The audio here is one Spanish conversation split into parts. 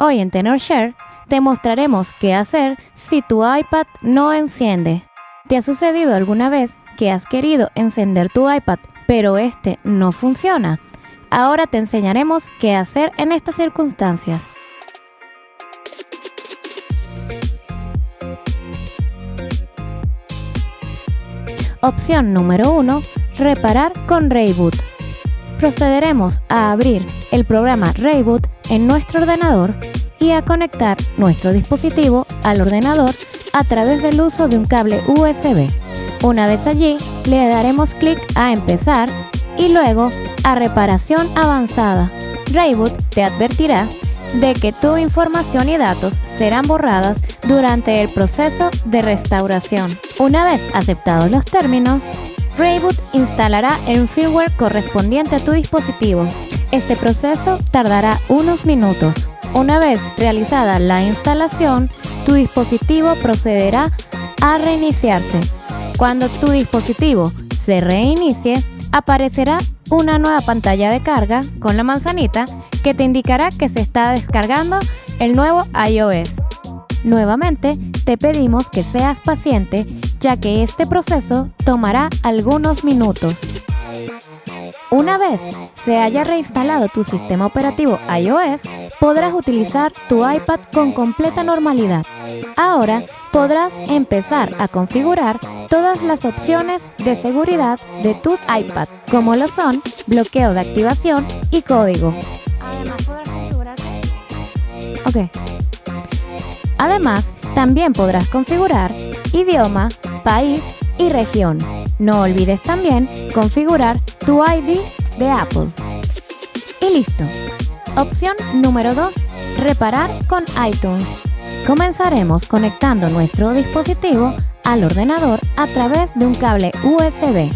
Hoy en TenorShare te mostraremos qué hacer si tu iPad no enciende. ¿Te ha sucedido alguna vez que has querido encender tu iPad pero este no funciona? Ahora te enseñaremos qué hacer en estas circunstancias. Opción número 1. Reparar con Rayboot. Procederemos a abrir el programa Rayboot en nuestro ordenador y a conectar nuestro dispositivo al ordenador a través del uso de un cable USB. Una vez allí, le daremos clic a Empezar y luego a Reparación Avanzada. Rayboot te advertirá de que tu información y datos serán borradas durante el proceso de restauración. Una vez aceptados los términos, Rayboot instalará el firmware correspondiente a tu dispositivo. Este proceso tardará unos minutos. Una vez realizada la instalación, tu dispositivo procederá a reiniciarse. Cuando tu dispositivo se reinicie, aparecerá una nueva pantalla de carga con la manzanita que te indicará que se está descargando el nuevo iOS. Nuevamente, te pedimos que seas paciente ya que este proceso tomará algunos minutos. Una vez se haya reinstalado tu sistema operativo iOS, podrás utilizar tu iPad con completa normalidad. Ahora podrás empezar a configurar todas las opciones de seguridad de tu iPad, como lo son bloqueo de activación y código. Configurar... Además, también podrás configurar idioma, país y región. No olvides también configurar tu ID de Apple. Y listo. Opción número 2. Reparar con iTunes. Comenzaremos conectando nuestro dispositivo al ordenador a través de un cable USB.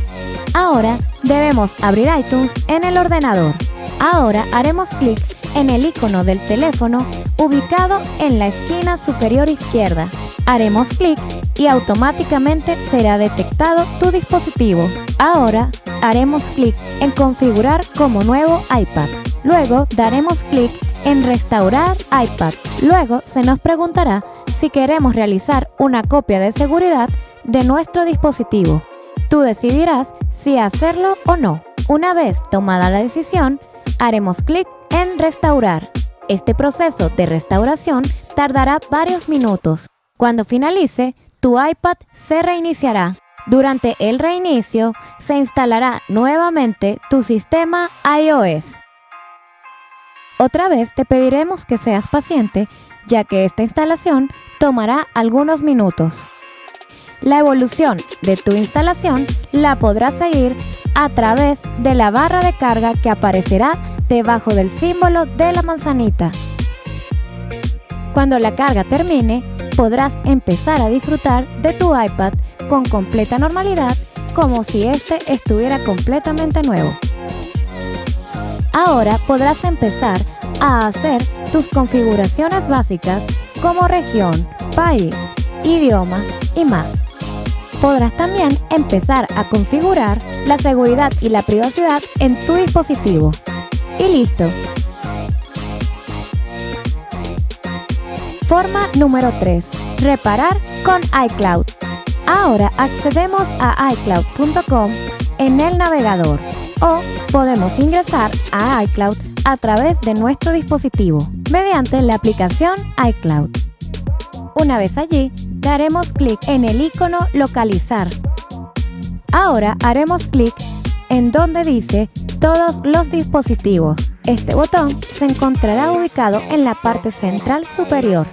Ahora debemos abrir iTunes en el ordenador. Ahora haremos clic en el icono del teléfono ubicado en la esquina superior izquierda. Haremos clic y automáticamente será detectado tu dispositivo. Ahora haremos clic en configurar como nuevo iPad. Luego daremos clic en restaurar iPad. Luego se nos preguntará si queremos realizar una copia de seguridad de nuestro dispositivo. Tú decidirás si hacerlo o no. Una vez tomada la decisión, haremos clic en restaurar. Este proceso de restauración tardará varios minutos. Cuando finalice, tu iPad se reiniciará. Durante el reinicio, se instalará nuevamente tu sistema iOS. Otra vez te pediremos que seas paciente, ya que esta instalación tomará algunos minutos. La evolución de tu instalación la podrás seguir a través de la barra de carga que aparecerá debajo del símbolo de la manzanita. Cuando la carga termine, podrás empezar a disfrutar de tu iPad con completa normalidad como si este estuviera completamente nuevo. Ahora podrás empezar a hacer tus configuraciones básicas como región, país, idioma y más. Podrás también empezar a configurar la seguridad y la privacidad en tu dispositivo. Y listo. Forma número 3. Reparar con iCloud. Ahora accedemos a iCloud.com en el navegador o podemos ingresar a iCloud a través de nuestro dispositivo mediante la aplicación iCloud. Una vez allí, daremos clic en el icono Localizar. Ahora haremos clic en donde dice Todos los dispositivos. Este botón se encontrará ubicado en la parte central superior.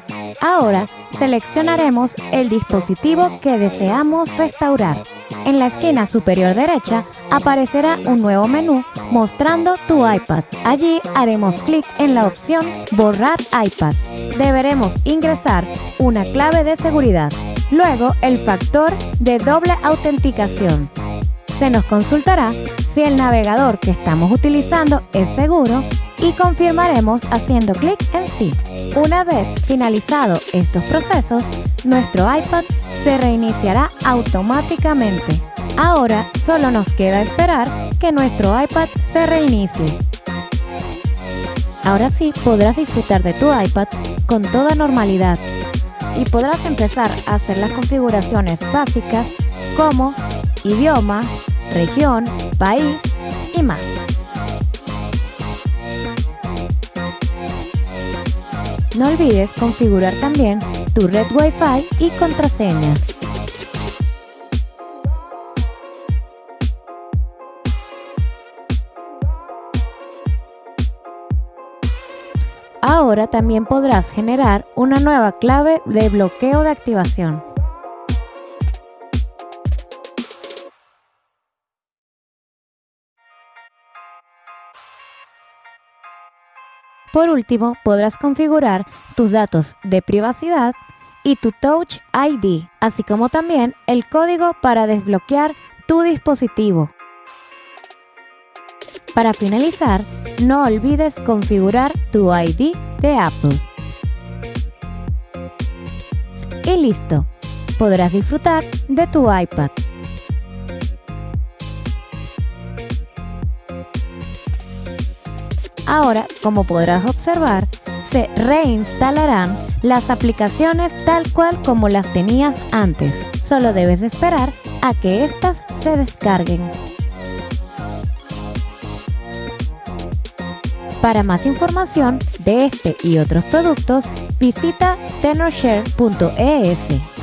Ahora seleccionaremos el dispositivo que deseamos restaurar. En la esquina superior derecha aparecerá un nuevo menú mostrando tu iPad. Allí haremos clic en la opción Borrar iPad. Deberemos ingresar una clave de seguridad. Luego el factor de doble autenticación. Se nos consultará si el navegador que estamos utilizando es seguro y confirmaremos haciendo clic en sí. Una vez finalizados estos procesos, nuestro iPad se reiniciará automáticamente. Ahora solo nos queda esperar que nuestro iPad se reinicie. Ahora sí podrás disfrutar de tu iPad con toda normalidad y podrás empezar a hacer las configuraciones básicas como idioma, región, país y más. No olvides configurar también tu red Wi-Fi y contraseñas. Ahora también podrás generar una nueva clave de bloqueo de activación. Por último, podrás configurar tus datos de privacidad y tu Touch ID, así como también el código para desbloquear tu dispositivo. Para finalizar, no olvides configurar tu ID de Apple. Y listo, podrás disfrutar de tu iPad. Ahora, como podrás observar, se reinstalarán las aplicaciones tal cual como las tenías antes. Solo debes esperar a que éstas se descarguen. Para más información de este y otros productos, visita tenorshare.es.